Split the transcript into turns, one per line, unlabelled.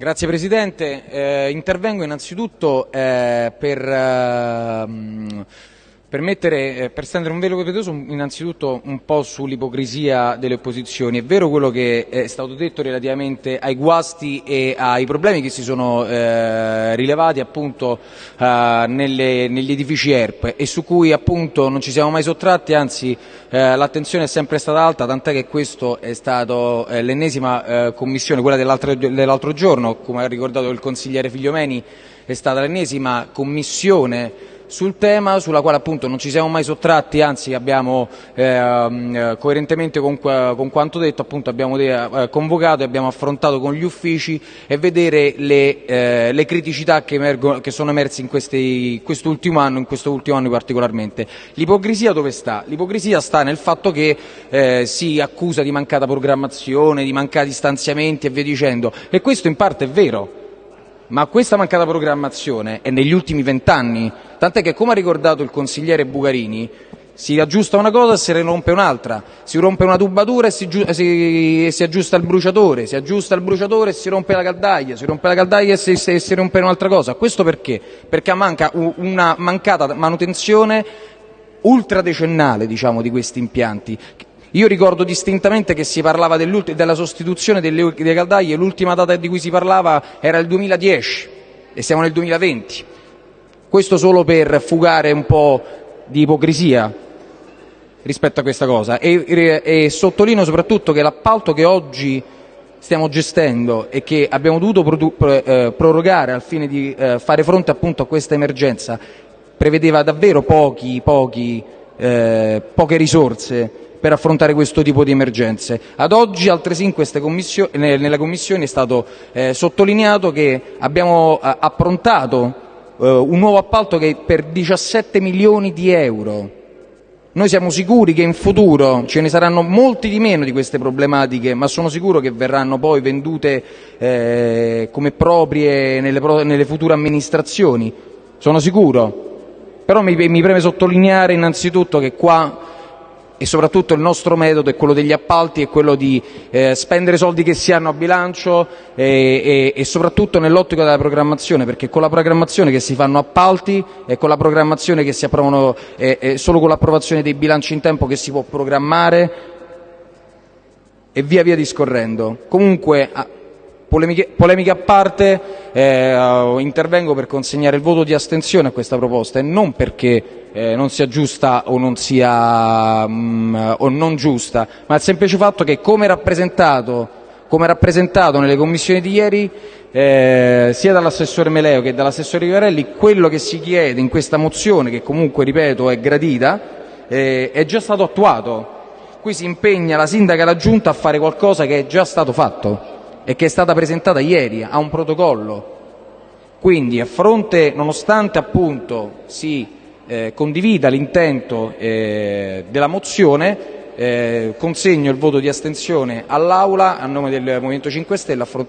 Grazie Presidente, eh, intervengo innanzitutto eh, per eh, per, mettere, eh, per stendere un velo pietoso innanzitutto un po' sull'ipocrisia delle opposizioni. È vero quello che è stato detto relativamente ai guasti e ai problemi che si sono eh, rilevati appunto eh, nelle, negli edifici ERP e su cui appunto non ci siamo mai sottratti, anzi eh, l'attenzione è sempre stata alta, tant'è che questo è stato eh, l'ennesima eh, commissione, quella dell'altro giorno, come ha ricordato il consigliere Figliomeni, è stata l'ennesima commissione sul tema, sulla quale appunto non ci siamo mai sottratti, anzi abbiamo eh, coerentemente con, con, quanto detto appunto abbiamo eh, convocato e abbiamo affrontato con gli uffici e vedere le, eh, le criticità che, emergono, che, sono emerse in questi, quest'ultimo anno, in questo ultimo anno particolarmente. L'ipocrisia dove sta? L'ipocrisia sta nel fatto che eh, si accusa di mancata programmazione, di mancati stanziamenti e via dicendo e questo in parte è vero ma questa mancata programmazione è negli ultimi vent'anni, tant'è che, come ha ricordato il consigliere Bugarini, si aggiusta una cosa e se ne rompe un'altra, si rompe una tubatura e si, si, si, aggiusta il bruciatore, si aggiusta il bruciatore e si rompe la caldaia, si rompe la caldaia e si, si rompe un'altra cosa. Questo perché? Perché manca una mancata manutenzione ultradecennale diciamo, di questi impianti io ricordo distintamente che si parlava della sostituzione delle, delle caldaie, l'ultima data di cui si parlava era il 2010 e siamo nel 2020. Questo solo per fugare un po' di ipocrisia rispetto a questa cosa e, sottolineo soprattutto che l'appalto che oggi stiamo gestendo e che abbiamo dovuto eh, prorogare al fine di eh, fare fronte appunto a questa emergenza prevedeva davvero eh, poche risorse per affrontare questo tipo di emergenze. Ad oggi altresì nella Commissione è stato sottolineato che abbiamo approntato un nuovo appalto che è per 17 milioni di euro. Noi siamo sicuri che in futuro ce ne saranno molti di meno di queste problematiche, ma sono sicuro che verranno poi vendute eh, come proprie nelle, future amministrazioni. Sono sicuro. Però mi, preme sottolineare innanzitutto che qua soprattutto il nostro metodo è quello degli appalti, è quello di eh, spendere soldi che si hanno a bilancio e, e, soprattutto nell'ottica della programmazione, perché con la programmazione che si fanno appalti e con la programmazione che si approvano, eh, eh, solo con l'approvazione dei bilanci in tempo che si può programmare e via via discorrendo. Polemiche, a parte, eh, intervengo per consegnare il voto di astensione a questa proposta e non perché eh, non sia giusta o non sia mh, mm, o non giusta, ma il semplice fatto che come rappresentato, come rappresentato nelle commissioni di ieri eh, sia dall'assessore Meleo che dall'assessore Rivarelli, quello che si chiede in questa mozione, che comunque ripeto è gradita, eh, è già stato attuato. Qui si impegna la sindaca e la giunta a fare qualcosa che è già stato fatto e che è stata presentata ieri a un protocollo. Quindi a fronte, nonostante appunto si eh, condivida l'intento eh, della mozione, eh, consegno il voto di astensione all'Aula a nome del Movimento 5 Stelle